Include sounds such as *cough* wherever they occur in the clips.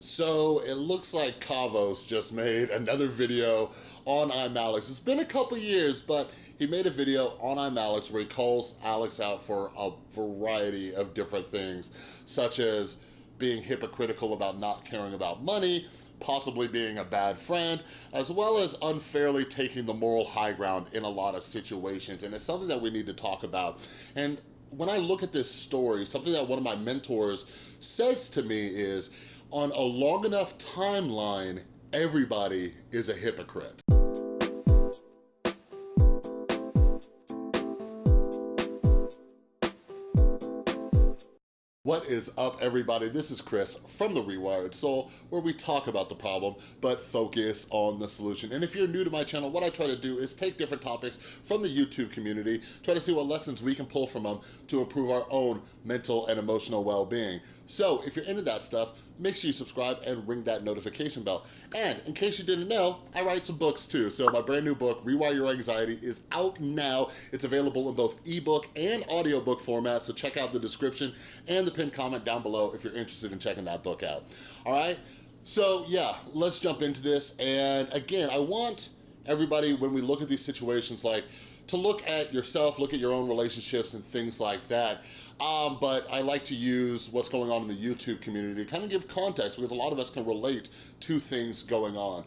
So it looks like Kavos just made another video on iMalex. It's been a couple years, but he made a video on iMalex where he calls Alex out for a variety of different things, such as being hypocritical about not caring about money, possibly being a bad friend, as well as unfairly taking the moral high ground in a lot of situations. And it's something that we need to talk about. And when I look at this story, something that one of my mentors says to me is, on a long enough timeline, everybody is a hypocrite. Is up, everybody? This is Chris from The Rewired Soul, where we talk about the problem, but focus on the solution. And if you're new to my channel, what I try to do is take different topics from the YouTube community, try to see what lessons we can pull from them to improve our own mental and emotional well-being. So if you're into that stuff, make sure you subscribe and ring that notification bell. And in case you didn't know, I write some books too. So my brand new book, Rewire Your Anxiety, is out now. It's available in both ebook and audiobook format, so check out the description and the pinned comment down below if you're interested in checking that book out. All right? So yeah, let's jump into this. And again, I want everybody, when we look at these situations, like to look at yourself, look at your own relationships and things like that. Um, but I like to use what's going on in the YouTube community to kind of give context because a lot of us can relate to things going on.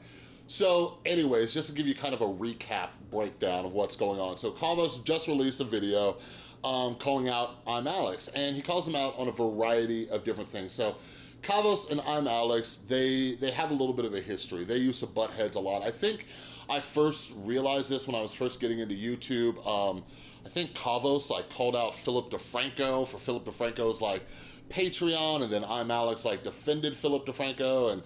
So anyways, just to give you kind of a recap breakdown of what's going on. So Kavos just released a video um, calling out I'm Alex, and he calls him out on a variety of different things. So Kavos and I'm Alex, they, they have a little bit of a history. They used to butt heads a lot. I think I first realized this when I was first getting into YouTube. Um, I think Kavos like called out Philip DeFranco for Philip DeFranco's like Patreon, and then I'm Alex like defended Philip DeFranco and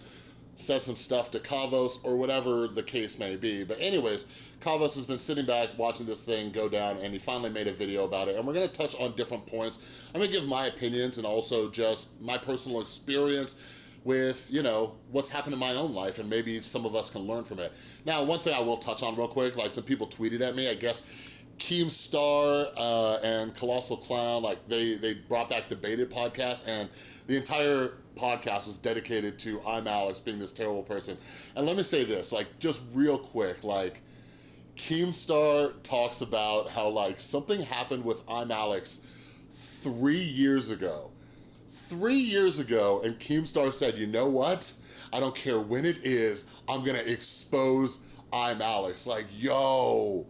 said some stuff to Kavos or whatever the case may be. But anyways, Kavos has been sitting back watching this thing go down and he finally made a video about it. And we're gonna touch on different points. I'm gonna give my opinions and also just my personal experience with, you know, what's happened in my own life and maybe some of us can learn from it. Now, one thing I will touch on real quick, like some people tweeted at me, I guess Keemstar uh, and Colossal Clown, like they, they brought back the Baited podcast and the entire podcast was dedicated to I'm Alex being this terrible person. And let me say this, like just real quick, like Keemstar talks about how like something happened with I'm Alex three years ago. Three years ago, and Keemstar said, you know what? I don't care when it is, I'm gonna expose I'm Alex. Like, yo,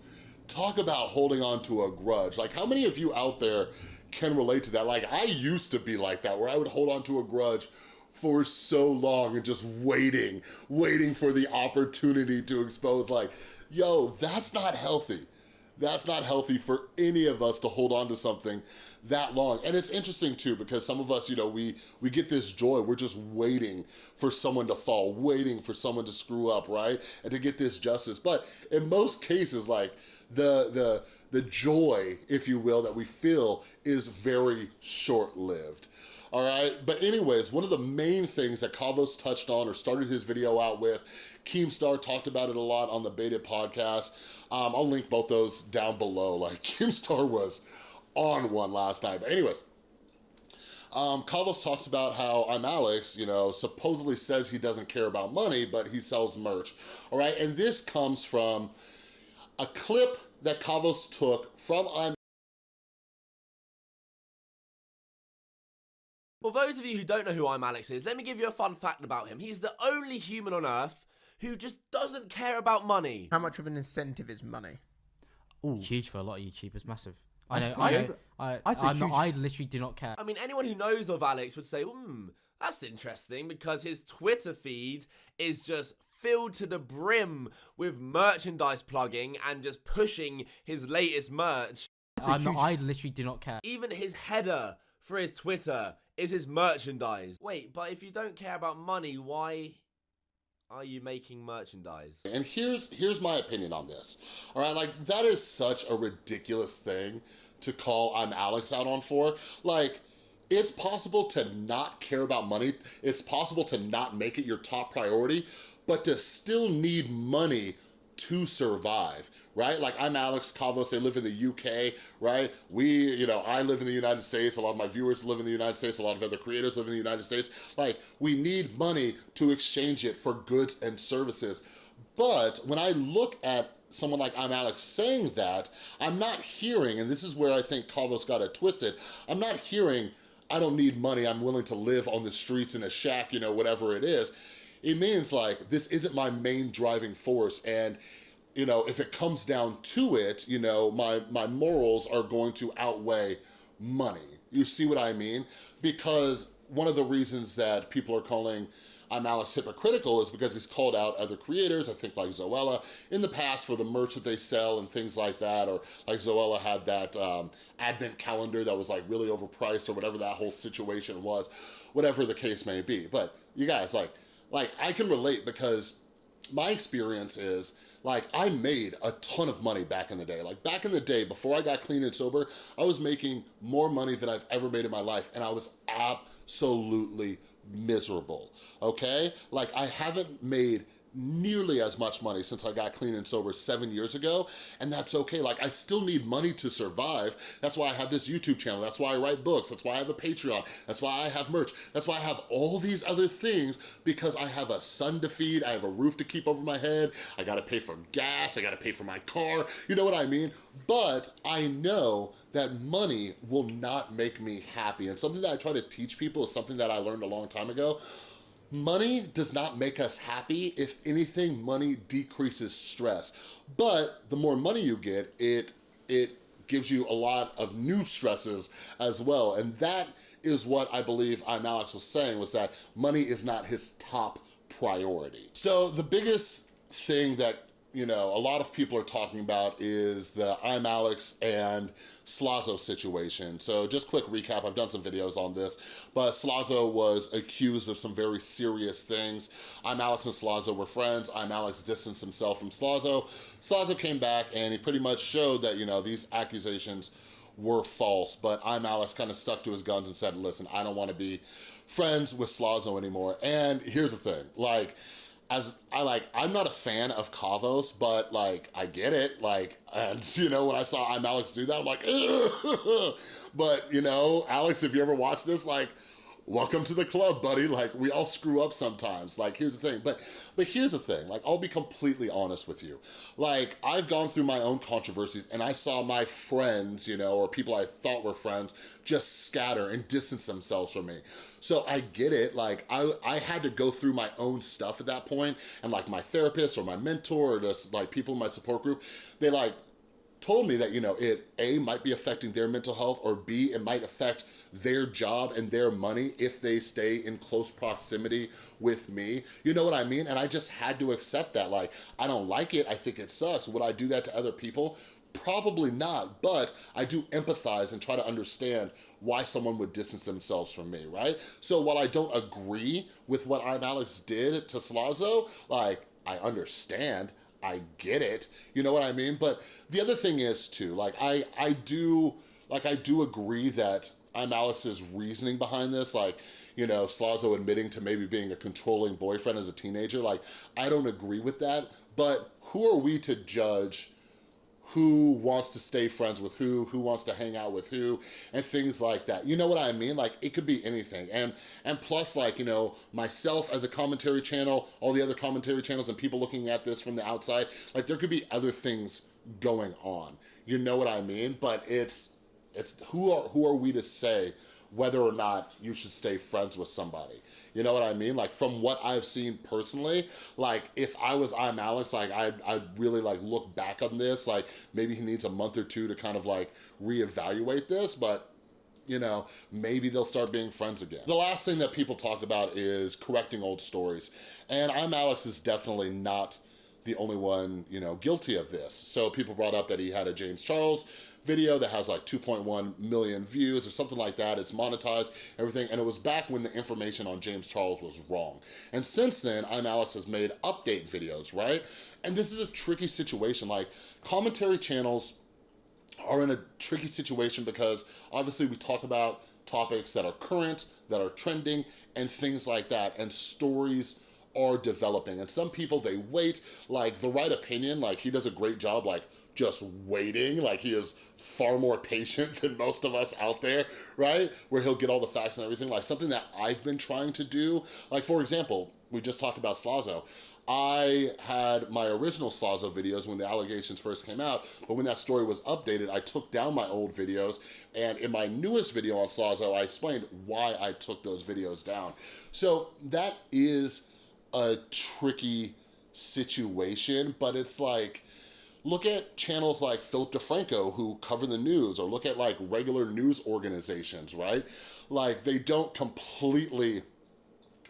talk about holding on to a grudge. Like how many of you out there can relate to that? Like I used to be like that where I would hold on to a grudge for so long and just waiting, waiting for the opportunity to expose like, yo, that's not healthy. That's not healthy for any of us to hold on to something that long. And it's interesting too, because some of us, you know, we, we get this joy. We're just waiting for someone to fall, waiting for someone to screw up, right? And to get this justice. But in most cases, like the, the, the joy, if you will, that we feel is very short-lived all right? But anyways, one of the main things that Kavos touched on or started his video out with, Keemstar talked about it a lot on the Baited podcast. Um, I'll link both those down below. *laughs* Like Keemstar was on one last night. But anyways, um, Kavos talks about how I'm Alex, you know, supposedly says he doesn't care about money, but he sells merch, all right? And this comes from a clip that Kavos took from I'm those of you who don't know who I'm Alex is, let me give you a fun fact about him. He's the only human on Earth who just doesn't care about money. How much of an incentive is money? Ooh. Huge for a lot of YouTubers, massive. I know. I, I, I, I, I'd say I'm not, huge- I literally do not care. I mean, anyone who knows of Alex would say, hmm, that's interesting because his Twitter feed is just filled to the brim with merchandise plugging and just pushing his latest merch. I'm not, I literally do not care. Even his header for his Twitter is his merchandise. Wait, but if you don't care about money, why are you making merchandise? And here's here's my opinion on this. All right, like that is such a ridiculous thing to call I'm Alex out on for. Like it's possible to not care about money. It's possible to not make it your top priority, but to still need money to survive, right? Like I'm Alex Kavos, they live in the UK, right? We, you know, I live in the United States, a lot of my viewers live in the United States, a lot of other creators live in the United States. Like we need money to exchange it for goods and services. But when I look at someone like I'm Alex saying that, I'm not hearing, and this is where I think Kavos got it twisted, I'm not hearing, I don't need money, I'm willing to live on the streets in a shack, you know, whatever it is. It means like, this isn't my main driving force and you know, if it comes down to it, you know, my, my morals are going to outweigh money. You see what I mean? Because one of the reasons that people are calling I'm Alex hypocritical is because he's called out other creators, I think like Zoella, in the past for the merch that they sell and things like that, or like Zoella had that um, advent calendar that was like really overpriced or whatever that whole situation was, whatever the case may be. But you guys, like, like I can relate because my experience is like I made a ton of money back in the day. Like back in the day, before I got clean and sober, I was making more money than I've ever made in my life and I was absolutely miserable, okay? Like I haven't made nearly as much money since I got clean and sober seven years ago, and that's okay. Like, I still need money to survive. That's why I have this YouTube channel. That's why I write books. That's why I have a Patreon. That's why I have merch. That's why I have all these other things because I have a son to feed. I have a roof to keep over my head. I gotta pay for gas. I gotta pay for my car. You know what I mean? But I know that money will not make me happy. And something that I try to teach people is something that I learned a long time ago Money does not make us happy. If anything, money decreases stress. But the more money you get, it, it gives you a lot of new stresses as well. And that is what I believe I'm Alex was saying, was that money is not his top priority. So the biggest thing that you know, a lot of people are talking about is the I'm Alex and Slazo situation. So just quick recap, I've done some videos on this, but Slazo was accused of some very serious things. I'm Alex and Slazo were friends. I'm Alex distanced himself from Slazo. Slazo came back and he pretty much showed that, you know, these accusations were false, but I'm Alex kind of stuck to his guns and said, listen, I don't want to be friends with Slazo anymore. And here's the thing, like, as I like, I'm not a fan of Kavos, but like, I get it. Like, and *laughs* you know, when I saw I'm Alex do that, I'm like, *laughs* but you know, Alex, if you ever watch this, like, welcome to the club, buddy. Like, we all screw up sometimes. Like, here's the thing. But but here's the thing. Like, I'll be completely honest with you. Like, I've gone through my own controversies and I saw my friends, you know, or people I thought were friends, just scatter and distance themselves from me. So I get it. Like, I, I had to go through my own stuff at that point, And like my therapist or my mentor or just like people in my support group, they like told me that, you know, it A, might be affecting their mental health, or B, it might affect their job and their money if they stay in close proximity with me. You know what I mean? And I just had to accept that. Like, I don't like it. I think it sucks. Would I do that to other people? Probably not, but I do empathize and try to understand why someone would distance themselves from me, right? So while I don't agree with what I'm Alex did to Slazo, like, I understand. I get it, you know what I mean? But the other thing is too, like I, I do, like I do agree that I'm Alex's reasoning behind this, like, you know, Slazo admitting to maybe being a controlling boyfriend as a teenager, like, I don't agree with that, but who are we to judge who wants to stay friends with who, who wants to hang out with who, and things like that. You know what I mean? Like, it could be anything. And, and plus, like, you know, myself as a commentary channel, all the other commentary channels and people looking at this from the outside, like, there could be other things going on. You know what I mean? But it's, it's who are, who are we to say whether or not you should stay friends with somebody. You know what I mean? Like from what I've seen personally, like if I was I'm Alex, like I'd, I'd really like look back on this, like maybe he needs a month or two to kind of like reevaluate this, but you know, maybe they'll start being friends again. The last thing that people talk about is correcting old stories. And I'm Alex is definitely not the only one, you know, guilty of this. So people brought up that he had a James Charles video that has like 2.1 million views or something like that. It's monetized, everything. And it was back when the information on James Charles was wrong. And since then, I'm Alex has made update videos, right? And this is a tricky situation. Like commentary channels are in a tricky situation because obviously we talk about topics that are current, that are trending, and things like that. And stories are developing. And some people, they wait, like the right opinion, like he does a great job, like just waiting, like he is far more *laughs* patient than most of us out there, right? Where he'll get all the facts and everything, like something that I've been trying to do. Like for example, we just talked about Slazo. I had my original Slazo videos when the allegations first came out, but when that story was updated, I took down my old videos, and in my newest video on Slazo, I explained why I took those videos down. So that is a tricky situation, but it's like, look at channels like Philip DeFranco who cover the news, or look at like regular news organizations, right? Like they don't completely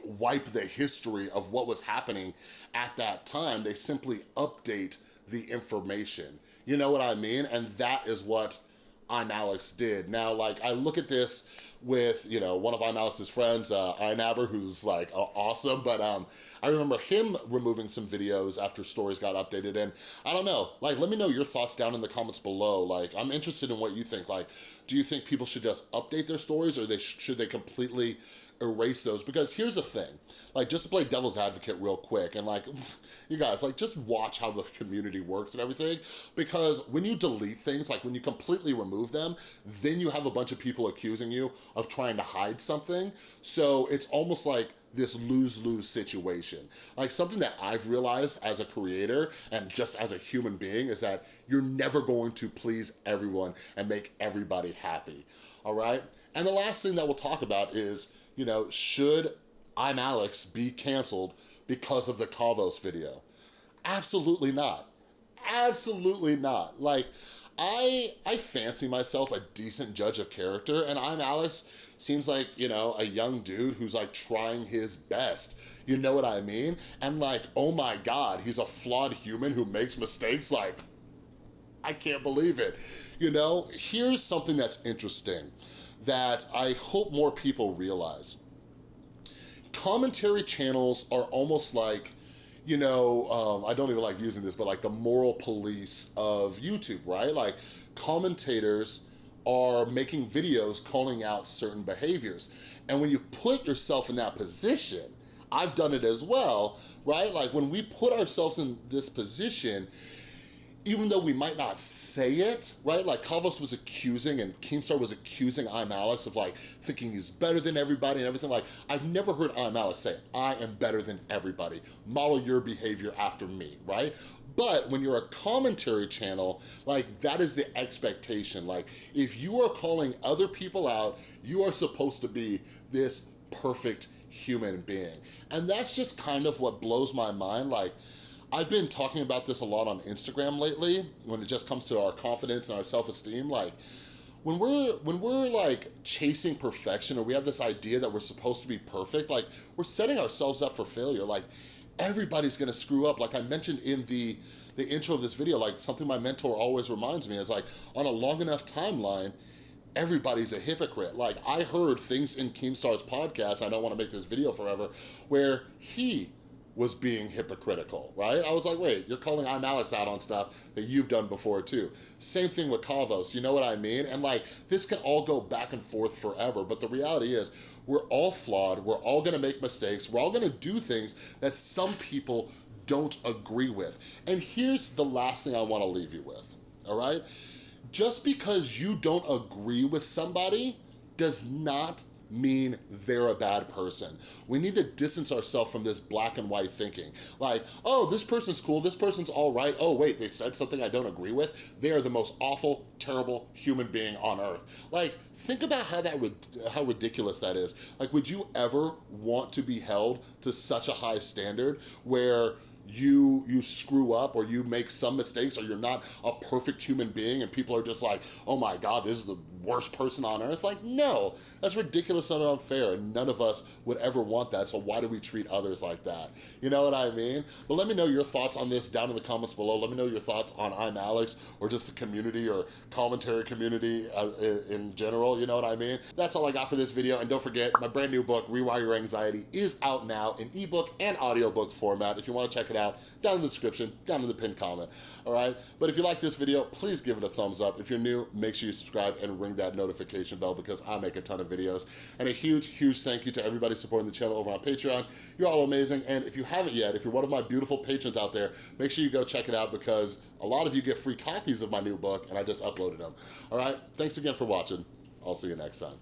wipe the history of what was happening at that time. They simply update the information. You know what I mean? And that is what I'm Alex did. Now, like, I look at this with, you know, one of I'm Alex's friends, uh, Inabber, who's like uh, awesome, but um, I remember him removing some videos after stories got updated, and I don't know, like, let me know your thoughts down in the comments below. Like, I'm interested in what you think. Like, do you think people should just update their stories, or they sh should they completely erase those because here's the thing like just to play devil's advocate real quick and like *laughs* you guys like just watch how the community works and everything because when you delete things like when you completely remove them then you have a bunch of people accusing you of trying to hide something so it's almost like this lose-lose situation. Like something that I've realized as a creator and just as a human being is that you're never going to please everyone and make everybody happy, all right? And the last thing that we'll talk about is you know, should I'm Alex be canceled because of the Kavos video? Absolutely not. Absolutely not. Like, I I fancy myself a decent judge of character, and I'm Alex seems like, you know, a young dude who's like trying his best. You know what I mean? And like, oh my God, he's a flawed human who makes mistakes. Like, I can't believe it. You know, here's something that's interesting that I hope more people realize. Commentary channels are almost like, you know, um, I don't even like using this, but like the moral police of YouTube, right? Like commentators are making videos calling out certain behaviors. And when you put yourself in that position, I've done it as well, right? Like when we put ourselves in this position, even though we might not say it, right? Like Kavos was accusing and Keemstar was accusing I'm Alex of like thinking he's better than everybody and everything. Like I've never heard I'm Alex say, I am better than everybody. Model your behavior after me, right? But when you're a commentary channel, like that is the expectation. Like if you are calling other people out, you are supposed to be this perfect human being. And that's just kind of what blows my mind. Like, I've been talking about this a lot on Instagram lately when it just comes to our confidence and our self-esteem. Like, when we're when we're like chasing perfection or we have this idea that we're supposed to be perfect, like we're setting ourselves up for failure. Like everybody's gonna screw up. Like I mentioned in the the intro of this video, like something my mentor always reminds me is like on a long enough timeline, everybody's a hypocrite. Like I heard things in Keemstar's podcast, I don't wanna make this video forever, where he was being hypocritical, right? I was like, wait, you're calling I'm Alex out on stuff that you've done before too. Same thing with Kavos, you know what I mean? And like, this can all go back and forth forever, but the reality is, we're all flawed, we're all gonna make mistakes, we're all gonna do things that some people don't agree with. And here's the last thing I wanna leave you with, all right? Just because you don't agree with somebody does not mean they're a bad person. We need to distance ourselves from this black and white thinking. Like, oh, this person's cool, this person's all right. Oh, wait, they said something I don't agree with. They are the most awful, terrible human being on earth. Like, think about how that would how ridiculous that is. Like, would you ever want to be held to such a high standard where you you screw up or you make some mistakes or you're not a perfect human being and people are just like, oh my God, this is the worst person on earth? Like, no, that's ridiculous and unfair and none of us would ever want that, so why do we treat others like that? You know what I mean? But let me know your thoughts on this down in the comments below. Let me know your thoughts on I'm Alex or just the community or commentary community uh, in general, you know what I mean? That's all I got for this video, and don't forget, my brand new book, Rewire Your Anxiety, is out now in ebook and audiobook format. If you wanna check it out, down in the description, down in the pinned comment, all right? But if you like this video, please give it a thumbs up. If you're new, make sure you subscribe and ring ring that notification bell because I make a ton of videos. And a huge, huge thank you to everybody supporting the channel over on Patreon. You're all amazing. And if you haven't yet, if you're one of my beautiful patrons out there, make sure you go check it out because a lot of you get free copies of my new book and I just uploaded them. All right, thanks again for watching. I'll see you next time.